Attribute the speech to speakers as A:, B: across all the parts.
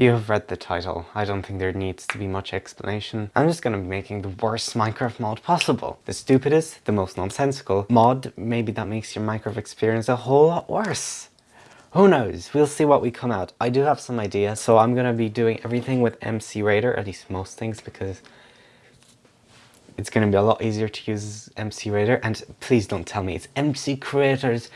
A: You have read the title. I don't think there needs to be much explanation. I'm just to be making the worst Minecraft mod possible. The stupidest, the most nonsensical mod. Maybe that makes your Minecraft experience a whole lot worse. Who knows? We'll see what we come out. I do have some ideas, so I'm to be doing everything with MC Raider, at least most things, because it's to be a lot easier to use MC Raider. And please don't tell me it's MC Creators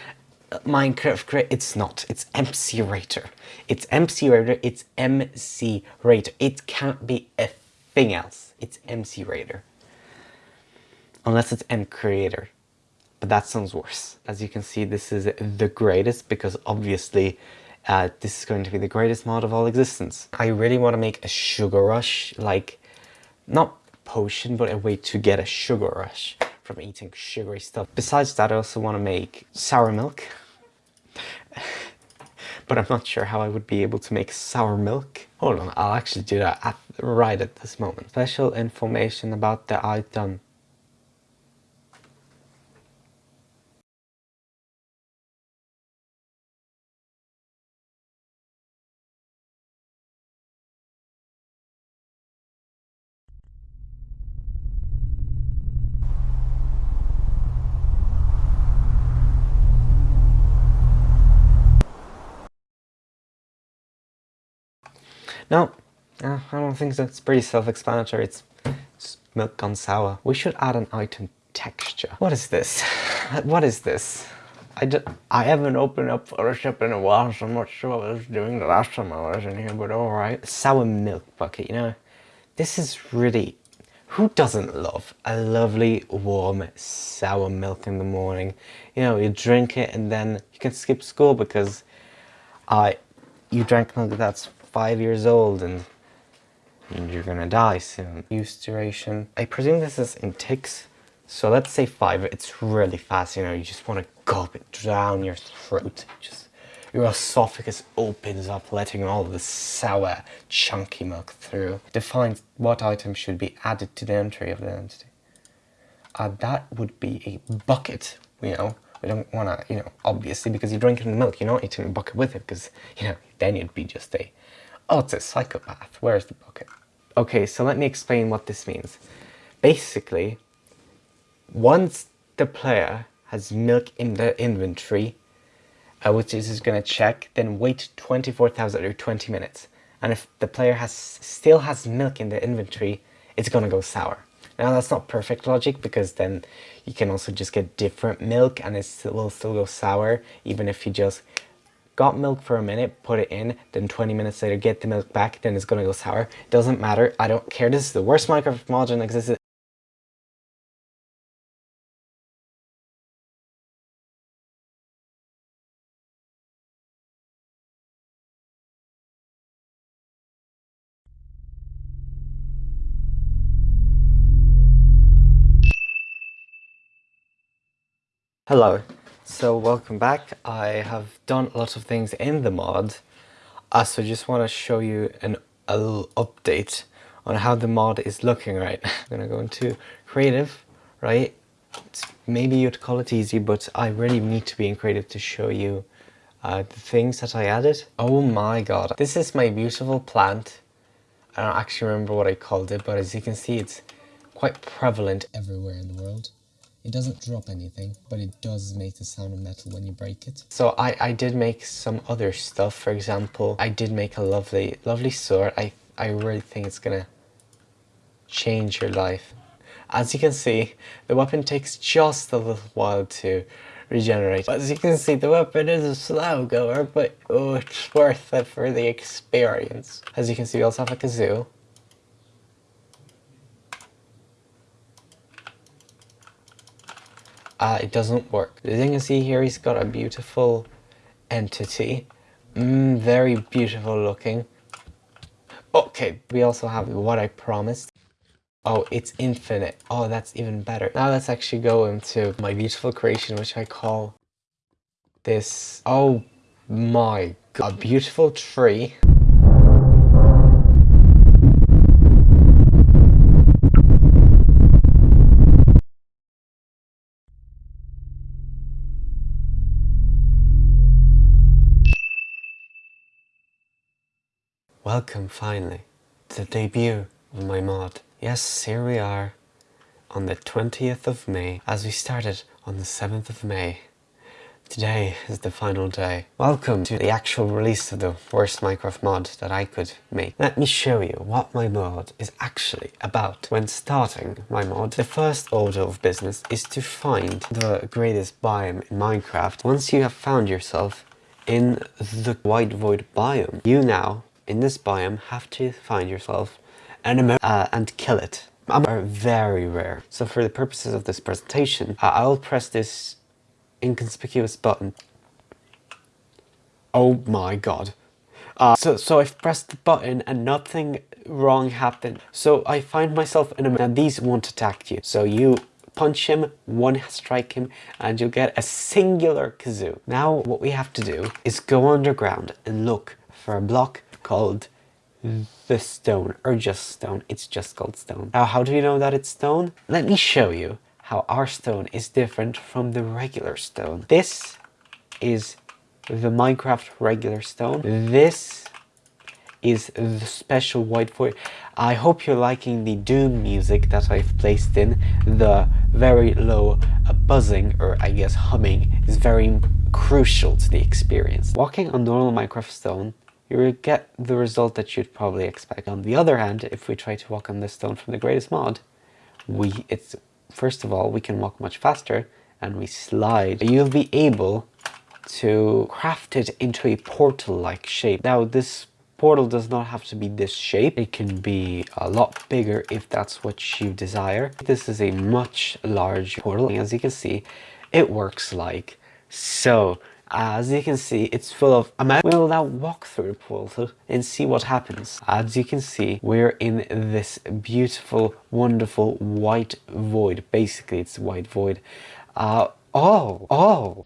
A: Minecraft create it's not. It's MC Raider it's MC Raider it's MC Raider it can't be a thing else. It's MC Raider unless it's M Creator. But that sounds worse. As you can see this is the greatest because obviously uh, this is going to be the greatest mod of all existence. I really want to make a sugar rush like not potion but a way to get a sugar rush from eating sugary stuff. Besides that, I also want to make sour milk but I'm not sure how I would be able to make sour milk. Hold on, I'll actually do that at, right at this moment. Special information about the item. No, uh, I don't think that's pretty self-explanatory. It's, it's milk gone sour. We should add an item texture. What is this? What is this? I, I haven't opened up Photoshop in a while, so I'm not sure what I was doing the last time I was in here, but alright. Sour milk bucket, you know? This is really... Who doesn't love a lovely, warm, sour milk in the morning? You know, you drink it and then you can skip school because I, you drank milk that's five years old and, and you're gonna die soon. Use duration. I presume this is in ticks. So let's say five, it's really fast, you know, you just want to gulp it down your throat. Just your esophagus opens up, letting all the sour, chunky milk through. Defines what items should be added to the entry of the entity. Uh, that would be a bucket, you know. We don't want to, you know, obviously, because you're drinking the milk, you're not eating a bucket with it, because, you know, then you'd be just a Oh, it's a psychopath. Where's the bucket? Okay, so let me explain what this means. Basically, once the player has milk in their inventory, uh, which is going to check, then wait 24,000 or 20 minutes. And if the player has still has milk in their inventory, it's going to go sour. Now that's not perfect logic because then you can also just get different milk and it will still go sour even if you just got milk for a minute, put it in, then 20 minutes later get the milk back, then it's gonna go sour. Doesn't matter, I don't care. This is the worst Minecraft mod in existence. Hello, so welcome back. I have done a lot of things in the mod. Uh, so just want to show you an a update on how the mod is looking right I'm gonna go into creative, right? It's, maybe you'd call it easy, but I really need to be in creative to show you uh, the things that I added. Oh my god. This is my beautiful plant. I don't actually remember what I called it, but as you can see, it's quite prevalent everywhere in the world. It doesn't drop anything, but it does make the sound of metal when you break it. So I, I did make some other stuff. For example, I did make a lovely, lovely sword. I, I really think it's gonna change your life. As you can see, the weapon takes just a little while to regenerate. As you can see, the weapon is a slow goer, but oh, it's worth it for the experience. As you can see, we also have a kazoo. Uh, it doesn't work. As you can see here, he's got a beautiful entity. Mm, very beautiful looking. Okay, we also have what I promised. Oh, it's infinite. Oh, that's even better. Now let's actually go into my beautiful creation, which I call this. Oh my god. A beautiful tree. Welcome finally to the debut of my mod. Yes, here we are on the 20th of May as we started on the 7th of May. Today is the final day. Welcome to the actual release of the worst Minecraft mod that I could make. Let me show you what my mod is actually about. When starting my mod, the first order of business is to find the greatest biome in Minecraft. Once you have found yourself in the white void biome, you now in this biome have to find yourself an uh, and kill it. are very rare. So for the purposes of this presentation, uh, I'll press this inconspicuous button. Oh my god. Uh, so, so I've pressed the button and nothing wrong happened. So I find myself in a... And these won't attack you. So you punch him, one strike him, and you'll get a singular kazoo. Now what we have to do is go underground and look for a block called the stone or just stone. It's just called stone. Now how do you know that it's stone? Let me show you how our stone is different from the regular stone. This is the minecraft regular stone. This is the special white void i hope you're liking the doom music that i've placed in. The very low buzzing or i guess humming is very crucial to the experience. Walking on normal minecraft stone you will get the result that you'd probably expect. On the other hand, if we try to walk on this stone from the greatest mod, we it's first of all we can walk much faster and we slide. You'll be able to craft it into a portal-like shape. Now this portal does not have to be this shape. It can be a lot bigger if that's what you desire. This is a much large portal. And as you can see, it works like so. As you can see, it's full of amount. We'll now walk through the portal and see what happens. As you can see, we're in this beautiful, wonderful white void. Basically, it's white void. Uh, oh, oh.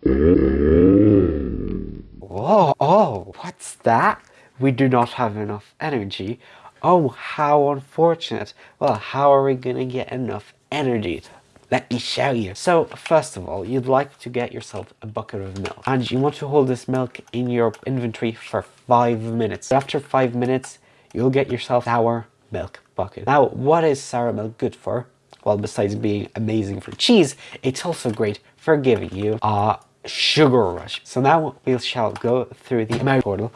A: Oh, oh, what's that? We do not have enough energy. Oh, how unfortunate. Well, how are we gonna get enough energy? Let me show you. So first of all, you'd like to get yourself a bucket of milk and you want to hold this milk in your inventory for five minutes. After five minutes, you'll get yourself sour milk bucket. Now, what is sour milk good for? Well, besides being amazing for cheese, it's also great for giving you a sugar rush. So now we shall go through the Emerald portal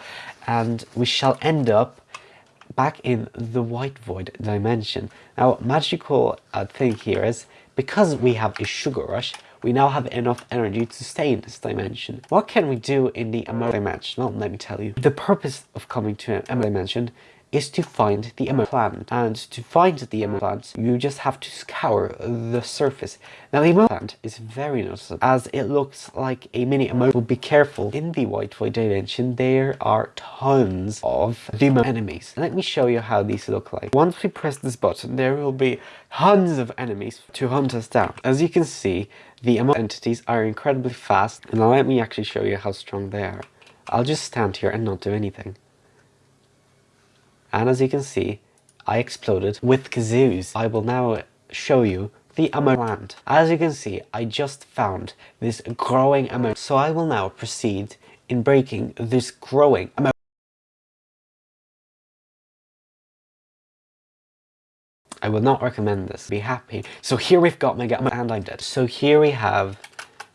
A: and we shall end up back in the white void dimension. Now, magical uh, thing here is because we have a sugar rush, we now have enough energy to stay in this dimension. What can we do in the emerald dimension? Well, let me tell you. The purpose of coming to emerald dimension is to find the emerald plant. And to find the emerald plant, you just have to scour the surface. Now the emerald plant is very noticeable as it looks like a mini emerald. Be careful, in the white void dimension there are tons of demon enemies. Let me show you how these look like. Once we press this button, there will be tons of enemies to hunt us down. As you can see, the emerald entities are incredibly fast. And now let me actually show you how strong they are. I'll just stand here and not do anything and as you can see I exploded with kazoos. I will now show you the emerald. As you can see I just found this growing emerald so I will now proceed in breaking this growing emerald. I would not recommend this. Be happy. So here we've got Mega and I'm dead. So here we have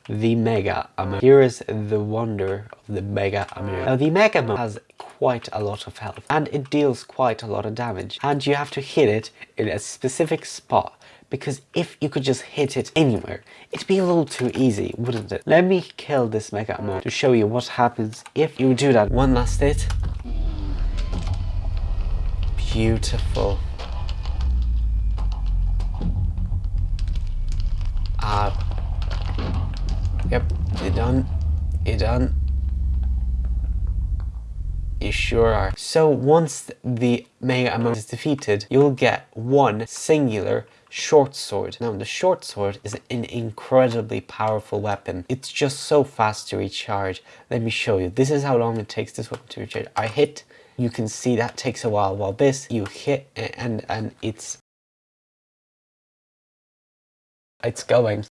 A: the Mega Ammo. Here is the wonder of the Mega Ammo. Now the Mega Ammo has quite a lot of health and it deals quite a lot of damage and you have to hit it in a specific spot because if you could just hit it anywhere, it'd be a little too easy, wouldn't it? Let me kill this Mega Ammo to show you what happens if you do that. One last hit. Beautiful. Ah, Yep, you're done. You're done. You sure are. So once the Mega Ammo is defeated, you'll get one singular short sword. Now the short sword is an incredibly powerful weapon. It's just so fast to recharge. Let me show you. This is how long it takes this weapon to recharge. I hit, you can see that takes a while, while this you hit and and it's it's going.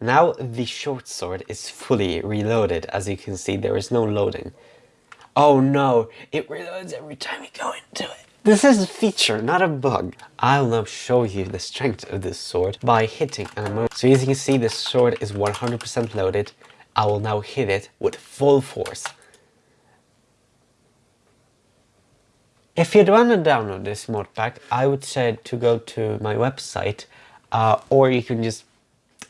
A: Now the short sword is fully reloaded. As you can see, there is no loading. Oh no, it reloads every time you go into it. This is a feature, not a bug. I'll now show you the strength of this sword by hitting ammo. So as you can see, this sword is 100% loaded. I will now hit it with full force. If you'd want to download this mod pack, I would say to go to my website, uh, or you can just,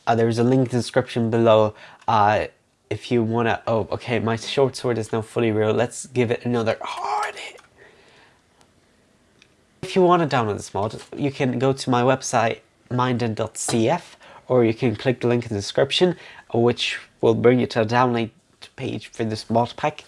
A: uh, there's a link in the description below, uh, if you want to, oh, okay, my short sword is now fully real, let's give it another hard hit. If you want to download this mod, you can go to my website, minded.cf, or you can click the link in the description, which will bring you to a download page for this mod pack.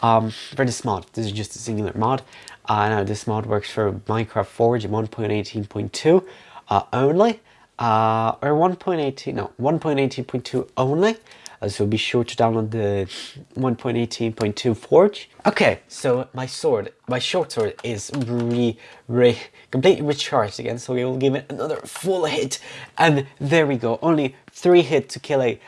A: Um, for this mod, this is just a singular mod. Uh, now this mod works for Minecraft Forge 1.18.2 uh, only, uh, or 1.18, no, 1.18.2 only. Uh, so be sure to download the 1.18.2 Forge. Okay, so my sword, my short sword is re, re, completely recharged again, so we will give it another full hit. And there we go, only three hit to kill a